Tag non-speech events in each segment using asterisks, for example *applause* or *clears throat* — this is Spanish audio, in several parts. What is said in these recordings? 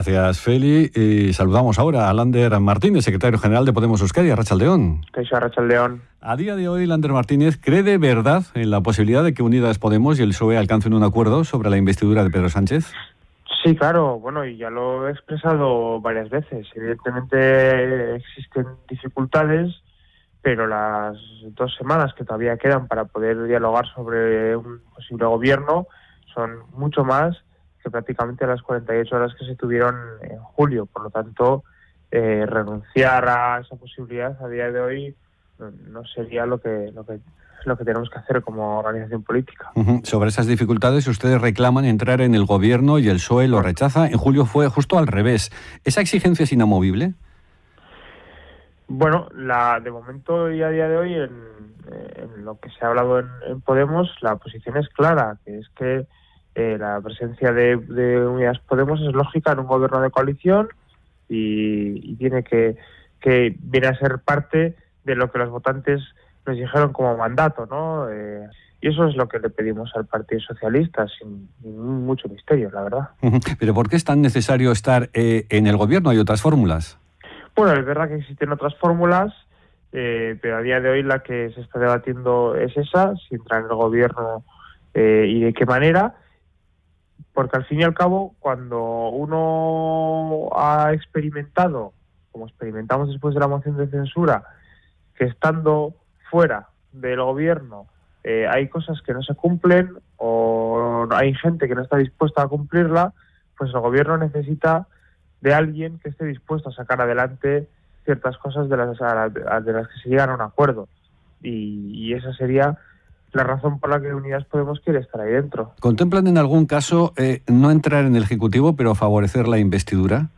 Gracias, Feli. Y saludamos ahora a Lander Martínez, secretario general de Podemos Euskadi, a Rachaldeón. León. A día de hoy, Lander Martínez cree de verdad en la posibilidad de que Unidas Podemos y el PSOE alcancen un acuerdo sobre la investidura de Pedro Sánchez. Sí, claro, bueno, y ya lo he expresado varias veces. Evidentemente existen dificultades, pero las dos semanas que todavía quedan para poder dialogar sobre un posible gobierno son mucho más que prácticamente las 48 horas que se tuvieron en julio. Por lo tanto, eh, renunciar a esa posibilidad a día de hoy no, sería lo que, lo que lo que tenemos que hacer como organización política. Sobre esas dificultades, ustedes reclaman entrar en el gobierno y el PSOE lo rechaza. En julio fue justo al revés. ¿Esa exigencia es inamovible? Bueno, la, de momento y a día de hoy, en, lo que se ha hablado en, Podemos, la posición es clara, que es que eh, la presencia de, de, Unidas Podemos es lógica en un gobierno de coalición y, tiene que, que viene a ser parte de lo que los votantes nos dijeron como mandato, ¿no? Eh, y eso es lo que le pedimos al Partido Socialista, sin, mucho misterio, la verdad. *laughs* Pero ¿por qué es tan necesario estar eh, en el gobierno? ¿Hay otras fórmulas? Bueno, es verdad que existen otras fórmulas, pero a día de hoy la que se está debatiendo es esa, si entrar en el gobierno y de qué manera porque al fin y al cabo, cuando uno ha experimentado, como experimentamos después de la moción de censura, que estando fuera del gobierno eh, hay cosas que no se cumplen o hay gente que no está dispuesta a cumplirla, pues el gobierno necesita de alguien que esté dispuesto a sacar adelante ciertas cosas de las, de las que se llegan a un acuerdo. Y, y esa sería la razón por la que Unidas Podemos quiere estar ahí dentro. ¿Contemplan en algún caso eh, no entrar en el Ejecutivo, pero favorecer la investidura?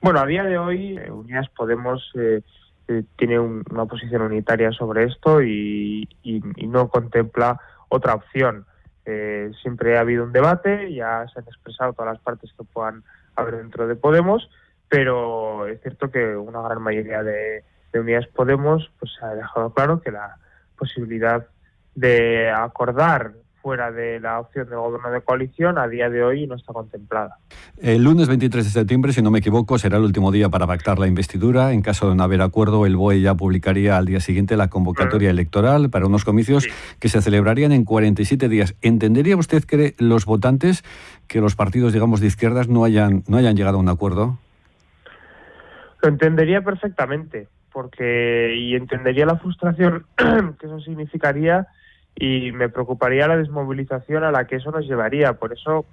Bueno, a día de hoy eh, Unidas Podemos eh, tiene una posición unitaria sobre esto y, no contempla otra opción. siempre ha habido un debate, ya se han expresado todas las partes que puedan haber dentro de Podemos, pero es cierto que una gran mayoría de, de Unidas Podemos pues ha dejado claro que la posibilidad de acordar fuera de la opción de gobierno de coalición a día de hoy no está contemplada. El lunes 23 de septiembre, si no me equivoco, será el último día para pactar la investidura. En caso de no haber acuerdo, el BOE ya publicaría al día siguiente la convocatoria electoral para unos comicios que se celebrarían en 47 días. ¿Entendería usted que los votantes, que los partidos, digamos, de izquierdas no hayan, no hayan llegado a un acuerdo? Lo entendería perfectamente, porque y entendería la frustración *clears throat* que eso significaría y me preocuparía la desmovilización a la que eso nos llevaría. Por eso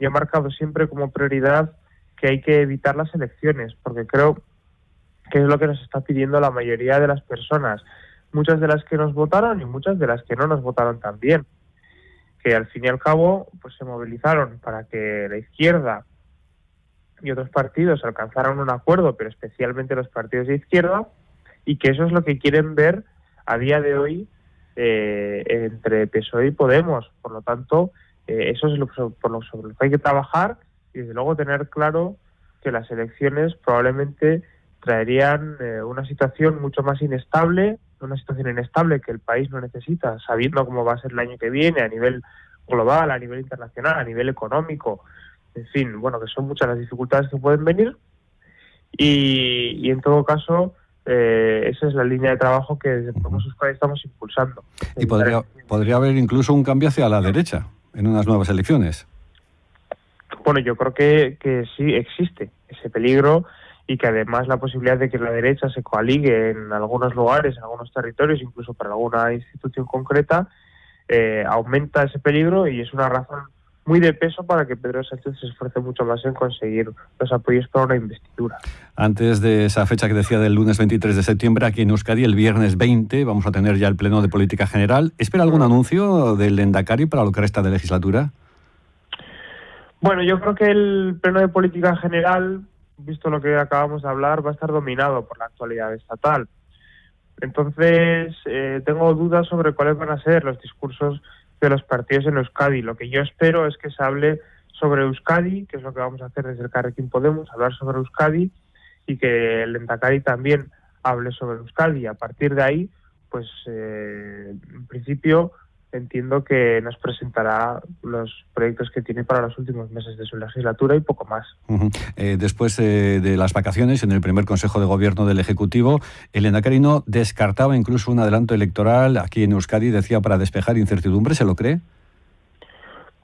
yo he marcado siempre como prioridad que hay que evitar las elecciones, porque creo que es lo que nos está pidiendo la mayoría de las personas, muchas de las que nos votaron y muchas de las que no nos votaron también, que al fin y al cabo pues se movilizaron para que la izquierda y otros partidos alcanzaran un acuerdo, pero especialmente los partidos de izquierda, y que eso es lo que quieren ver a día de hoy eh, entre PSOE y Podemos. Por lo tanto, eh, eso es lo, por lo sobre lo que hay que trabajar y desde luego tener claro que las elecciones probablemente traerían eh, una situación mucho más inestable, una situación inestable que el país no necesita, sabiendo cómo va a ser el año que viene a nivel global, a nivel internacional, a nivel económico, en fin, bueno, que son muchas las dificultades que pueden venir y, y en todo caso eh, esa es la línea de trabajo que desde Podemos estamos impulsando. ¿Y podría, podría haber incluso un cambio hacia la derecha en unas nuevas elecciones? Bueno, yo creo que, que sí existe ese peligro y que además la posibilidad de que la derecha se coaligue en algunos lugares, en algunos territorios, incluso para alguna institución concreta, eh, aumenta ese peligro y es una razón muy de peso para que Pedro Sánchez se esfuerce mucho más en conseguir los apoyos para una investidura. Antes de esa fecha que decía del lunes 23 de septiembre, aquí en Euskadi, el viernes 20, vamos a tener ya el Pleno de Política General. ¿Espera algún anuncio del Endacari para lo que resta de legislatura? Bueno, yo creo que el Pleno de Política General, visto lo que acabamos de hablar, va a estar dominado por la actualidad estatal. Entonces, eh, tengo dudas sobre cuáles van a ser los discursos de los partidos en Euskadi. Lo que yo espero es que se hable sobre Euskadi, que es lo que vamos a hacer desde el Carrequín Podemos, hablar sobre Euskadi y que el Entacari también hable sobre Euskadi. A partir de ahí, pues eh, en principio entiendo que nos presentará los proyectos que tiene para los últimos meses de su legislatura y poco más. Eh, después eh, de las vacaciones, en el primer Consejo de Gobierno del Ejecutivo, Elena Carino descartaba incluso un adelanto electoral aquí en Euskadi, decía, para despejar incertidumbre. ¿Se lo cree?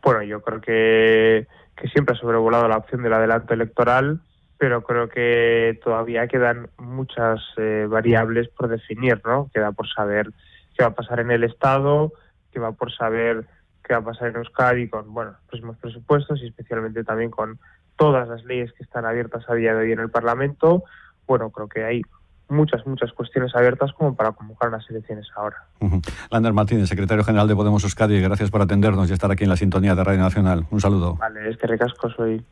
Bueno, yo creo que, que siempre ha sobrevolado la opción del adelanto electoral, pero creo que todavía quedan muchas eh, variables por definir, ¿no? Queda por saber qué va a pasar en el Estado, que va por saber qué va a pasar en Euskadi con bueno, los próximos presupuestos y especialmente también con todas las leyes que están abiertas a día de hoy en el Parlamento. Bueno, creo que hay muchas, muchas cuestiones abiertas como para convocar las elecciones ahora. Lander Martínez, secretario general de Podemos Euskadi, gracias por atendernos y estar aquí en la sintonía de Radio Nacional. Un saludo. Vale, es que recasco soy.